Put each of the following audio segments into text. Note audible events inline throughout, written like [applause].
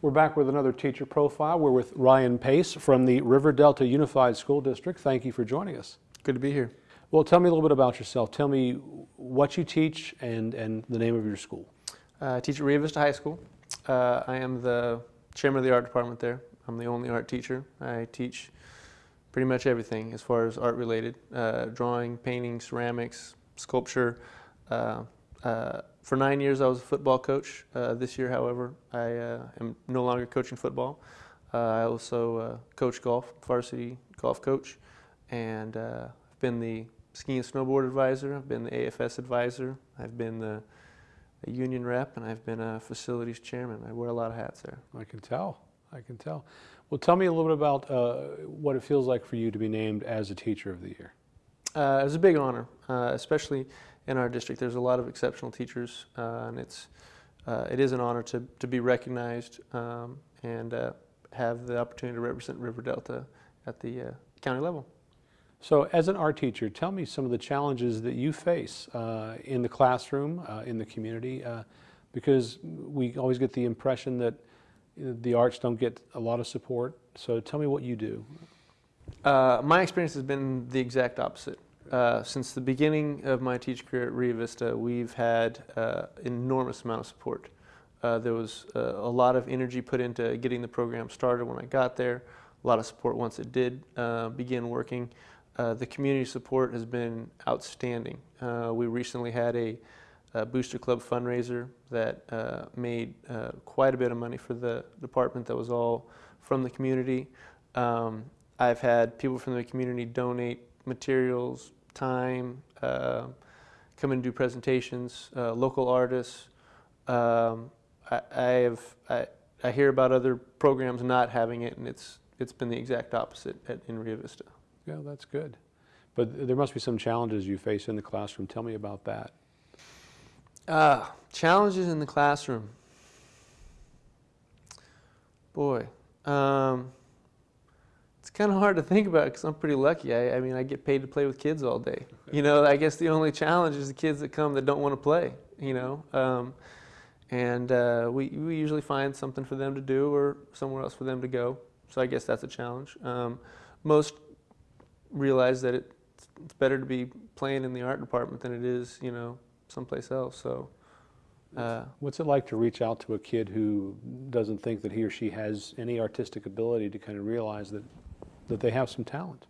We're back with another teacher profile. We're with Ryan Pace from the River Delta Unified School District. Thank you for joining us. Good to be here. Well, tell me a little bit about yourself. Tell me what you teach and, and the name of your school. Uh, I teach at Rio Vista High School. Uh, I am the chairman of the art department there. I'm the only art teacher. I teach pretty much everything as far as art related, uh, drawing, painting, ceramics, sculpture. Uh, uh, for nine years I was a football coach. Uh, this year, however, I am no longer coaching football. I also coach golf, varsity golf coach, and I've been the ski and snowboard advisor, I've been the AFS advisor, I've been the union rep, and I've been a facilities chairman. I wear a lot of hats there. I can tell. I can tell. Well, tell me a little bit about uh, what it feels like for you to be named as a Teacher of the Year. Uh, it was a big honor, uh, especially in our district. There's a lot of exceptional teachers, uh, and it's uh, it is an honor to, to be recognized um, and uh, have the opportunity to represent River Delta at the county level. So as an art teacher, tell me some of the challenges that you face uh, in the classroom, uh, in the community, uh, because we always get the impression that the arts don't get a lot of support. So tell me what you do. Uh, my experience has been the exact opposite. Uh, since the beginning of my teaching career at Rio Vista, we've had uh, enormous amount of support. there was a lot of energy put into getting the program started when I got there, a lot of support once it did begin working. Uh, the community support has been outstanding. Uh, we recently had a, a, Booster Club fundraiser that uh, made uh, quite a bit of money for the department that was all from the community. Um, I've had people from the community donate materials, time, uh, come and do presentations, local artists. Um, I, I, have, I, I hear about other programs not having it, and it's, it's been the exact opposite at, in Rio Vista. Yeah, that's good. But there must be some challenges you face in the classroom. Tell me about that. Uh, challenges in the classroom. Boy, um, it's kind of hard to think about because I'm pretty lucky. I, I, mean, I get paid to play with kids all day. You know, I guess the only challenge is the kids that come that don't want to play, you know. Um, and uh, we, we usually find something for them to do or somewhere else for them to go. So I guess that's a challenge. Um, most realize that it, it's better to be playing in the art department than it is, you know, someplace else. So, uh, what's it like to reach out to a kid who doesn't think that he or she has any artistic ability to kind of realize that that they have some talent?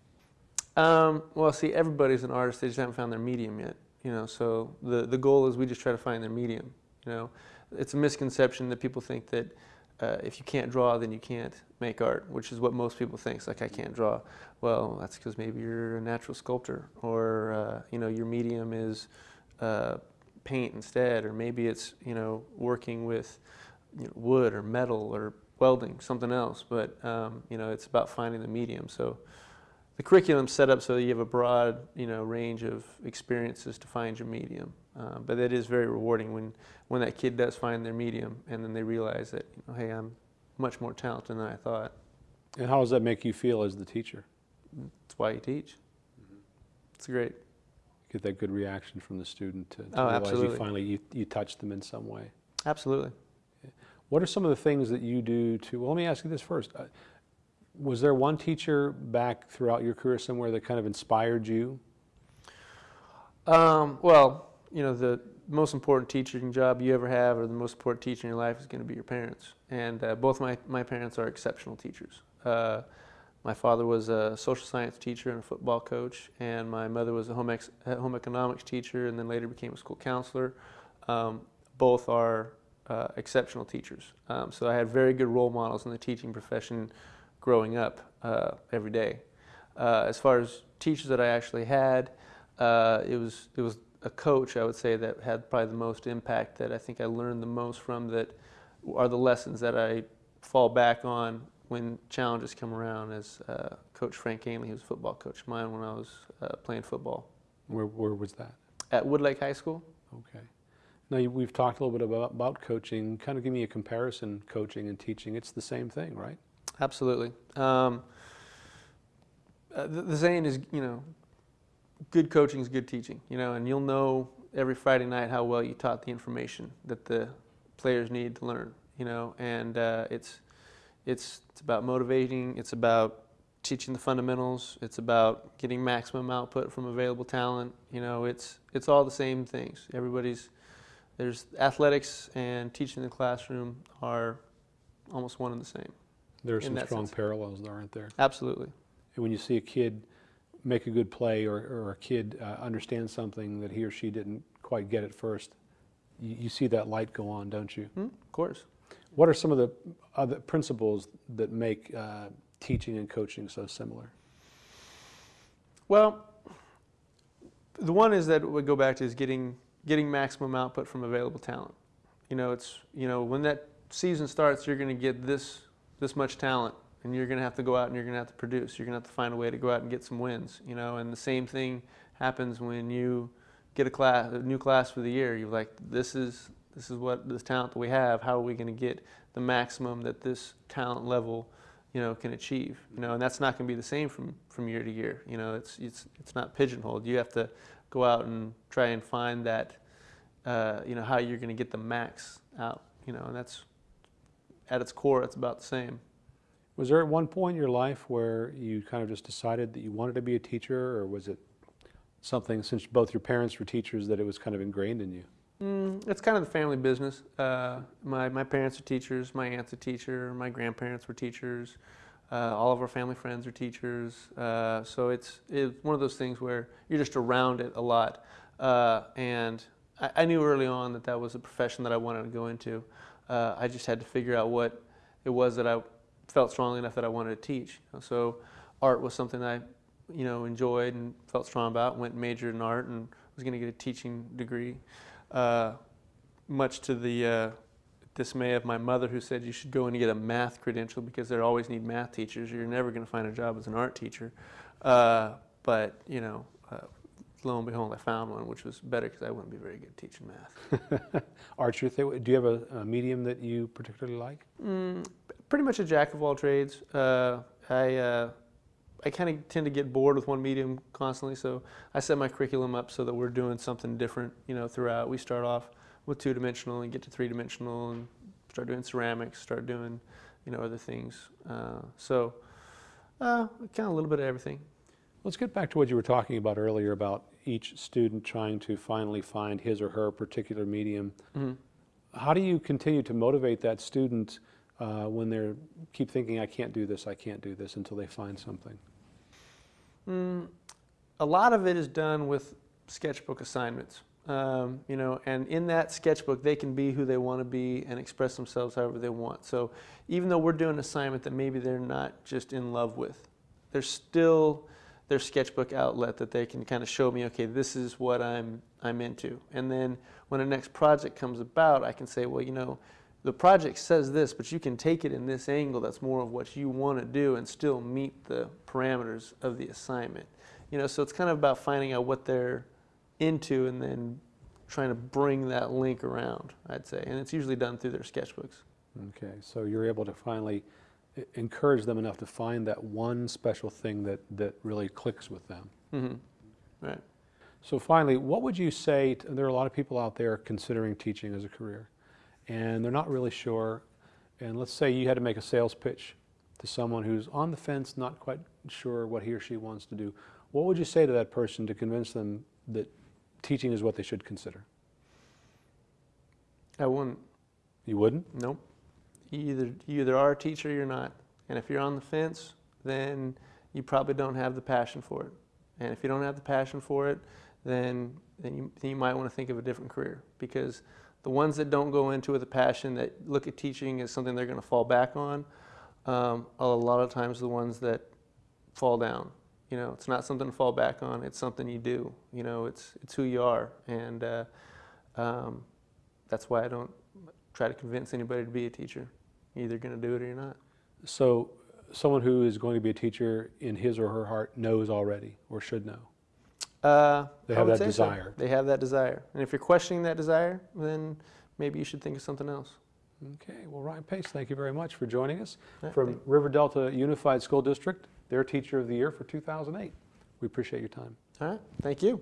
Um, well, see, everybody's an artist; they just haven't found their medium yet. You know, so the the goal is we just try to find their medium. You know, it's a misconception that people think that uh, if you can't draw, then you can't make art, which is what most people think. It's like, I can't draw. Well, that's because maybe you're a natural sculptor, or uh, you know, your medium is uh, paint instead, or maybe it's you know working with you know, wood or metal or welding, something else. But um, you know, it's about finding the medium. So the curriculum's set up so that you have a broad you know range of experiences to find your medium. Uh, but that is very rewarding when, when that kid does find their medium and then they realize that, you know, hey, I'm much more talented than I thought. And how does that make you feel as the teacher? That's why you teach. Mm -hmm. It's great. You Get that good reaction from the student to, to oh, realize absolutely. you finally you, you touched them in some way. Absolutely. What are some of the things that you do to, well, let me ask you this first. Uh, was there one teacher back throughout your career somewhere that kind of inspired you? Um, well, you know, the most important teaching job you ever have or the most important teacher in your life is going to be your parents. And uh, both my, my parents are exceptional teachers. Uh, my father was a social science teacher and a football coach, and my mother was a home, home economics teacher and then later became a school counselor. Um, both are uh, exceptional teachers. Um, so I had very good role models in the teaching profession growing up uh, every day. Uh, as far as teachers that I actually had, uh, it was it was a coach, I would say, that had probably the most impact that I think I learned the most from that are the lessons that I fall back on when challenges come around as uh, Coach Frank Ainley, who was a football coach of mine when I was uh, playing football. Where, where was that? At Woodlake High School. Okay. Now we've talked a little bit about, about coaching. Kind of give me a comparison, coaching and teaching. It's the same thing, right? Absolutely. Um, uh, the, the saying is, you know, good coaching is good teaching, you know, and you'll know every Friday night how well you taught the information that the players need to learn. you know, and uh, it's it's it's about motivating. It's about teaching the fundamentals. It's about getting maximum output from available talent. You know, it's it's all the same things. Everybody's there's athletics and teaching in the classroom are almost one and the same. There are some strong sense. parallels, aren't there? Absolutely. And when you see a kid make a good play or, or a kid uh, understand something that he or she didn't quite get at first, you, you see that light go on, don't you? Hmm? Of course. What are some of the other principles that make uh, teaching and coaching so similar? Well, the one is that we go back to is getting getting maximum output from available talent. You know, it's you know when that season starts, you're going to get this this much talent, and you're going to have to go out and you're going to have to produce. You're going to have to find a way to go out and get some wins. You know, and the same thing happens when you get a class, a new class for the year. You're like, this is this is what this talent that we have. How are we going to get the maximum that this talent level you know, can achieve. You know, and that's not going to be the same from, from year to year. You know, it's it's it's not pigeonholed. You have to go out and try and find that, uh, you know, how you're going to get the max out. You know, and that's at its core, it's about the same. Was there at one point in your life where you kind of just decided that you wanted to be a teacher, or was it something, since both your parents were teachers, that it was kind of ingrained in you? Mm, it's kind of the family business. Uh, my my parents are teachers. My aunt's a teacher. My grandparents were teachers. Uh, all of our family friends are teachers. Uh, so it's it's one of those things where you're just around it a lot. Uh, and I, I knew early on that that was a profession that I wanted to go into. Uh, I just had to figure out what it was that I felt strongly enough that I wanted to teach. So art was something I you know enjoyed and felt strong about. Went and majored in art and was going to get a teaching degree uh, much to the uh, dismay of my mother, who said you should go and get a math credential because they always need math teachers. You're never going to find a job as an art teacher. Uh, but you know, uh, lo and behold, I found one, which was better because I wouldn't be very good teaching math. [laughs] Your thing. Do you have a, a medium that you particularly like? Mm, pretty much a jack of all trades. Uh, I uh, I kind of tend to get bored with one medium constantly, so I set my curriculum up so that we're doing something different, you know, throughout. We start off with two dimensional and get to three dimensional and start doing ceramics, start doing, you know, other things. Uh, so, uh, kind of a little bit of everything. Let's get back to what you were talking about earlier about each student trying to finally find his or her particular medium. hmm How do you continue to motivate that student uh, when they keep thinking, I can't do this, I can't do this, until they find something? Mm, a lot of it is done with sketchbook assignments. Um, you know, and in that sketchbook, they can be who they want to be and express themselves however they want. So even though we're doing an assignment that maybe they're not just in love with, there's still their sketchbook outlet that they can kind of show me, okay, this is what I'm I'm into. And then when the next project comes about, I can say, well, you know, the project says this, but you can take it in this angle that's more of what you want to do and still meet the parameters of the assignment. You know, so it's kind of about finding out what they're into and then trying to bring that link around, I'd say. And it's usually done through their sketchbooks. Okay, so you're able to finally encourage them enough to find that one special thing that, that really clicks with them. hmm Right. So finally, what would you say, to, there are a lot of people out there considering teaching as a career, and they're not really sure, and let's say you had to make a sales pitch to someone who's on the fence, not quite sure what he or she wants to do. What would you say to that person to convince them that teaching is what they should consider? I wouldn't. You wouldn't? Nope. You either you either are a teacher or you're not. And if you're on the fence, then you probably don't have the passion for it. And if you don't have the passion for it, then then you, then you might want to think of a different career because the ones that don't go into it with a passion that look at teaching as something they're going to fall back on, um, a lot of times the ones that fall down. You know, it's not something to fall back on. It's something you do. You know, it's it's who you are, and uh, um, that's why I don't try to convince anybody to be a teacher. You're either going to do it or you're not. So someone who is going to be a teacher in his or her heart knows already or should know. Uh, They have that say so. desire. They have that desire. And if you're questioning that desire, then maybe you should think of something else. Okay, well, Ryan Pace, thank you very much for joining us right, from thank- River Delta Unified School District, their Teacher of the Year for 2008. We appreciate your time. All right. Thank you.